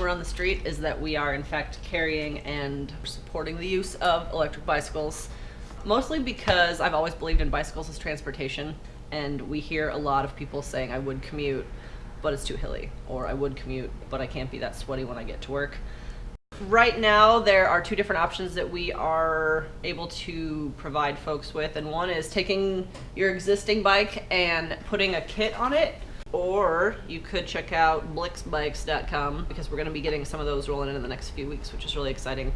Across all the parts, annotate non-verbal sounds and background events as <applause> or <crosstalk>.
we're on the street is that we are in fact carrying and supporting the use of electric bicycles. Mostly because I've always believed in bicycles as transportation, and we hear a lot of people saying I would commute, but it's too hilly, or I would commute, but I can't be that sweaty when I get to work. Right now, there are two different options that we are able to provide folks with, and one is taking your existing bike and putting a kit on it, or you could check out blixbikes.com because we're going to be getting some of those rolling in in the next few weeks, which is really exciting.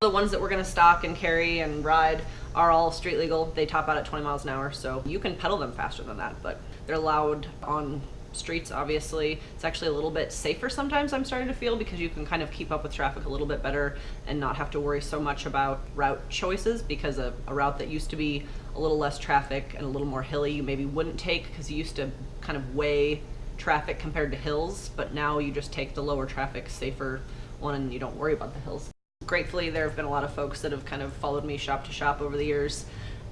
The ones that we're going to stock and carry and ride are all street legal. They top out at 20 miles an hour, so you can pedal them faster than that, but they're allowed on streets obviously. It's actually a little bit safer sometimes i'm starting to feel because you can kind of keep up with traffic a little bit better and not have to worry so much about route choices because a, a route that used to be a little less traffic and a little more hilly you maybe wouldn't take because you used to kind of weigh traffic compared to hills but now you just take the lower traffic safer one and you don't worry about the hills. Gratefully there have been a lot of folks that have kind of followed me shop to shop over the years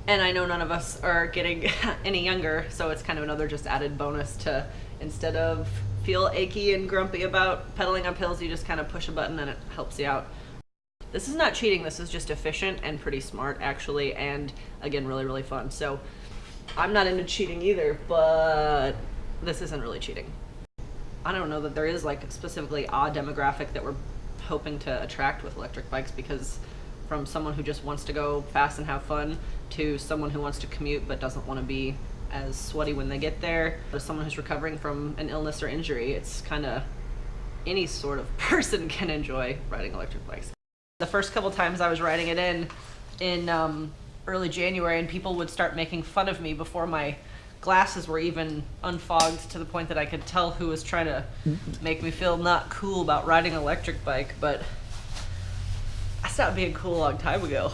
and I know none of us are getting <laughs> any younger, so it's kind of another just added bonus to instead of feel achy and grumpy about pedaling up hills, you just kind of push a button and it helps you out. This is not cheating, this is just efficient and pretty smart actually, and again, really, really fun. So I'm not into cheating either, but this isn't really cheating. I don't know that there is like specifically a demographic that we're hoping to attract with electric bikes because from someone who just wants to go fast and have fun to someone who wants to commute but doesn't want to be as sweaty when they get there. To someone who's recovering from an illness or injury it's kind of any sort of <laughs> person can enjoy riding electric bikes. The first couple times i was riding it in in um, early january and people would start making fun of me before my glasses were even unfogged to the point that i could tell who was trying to make me feel not cool about riding an electric bike but stopped being cool a long time ago.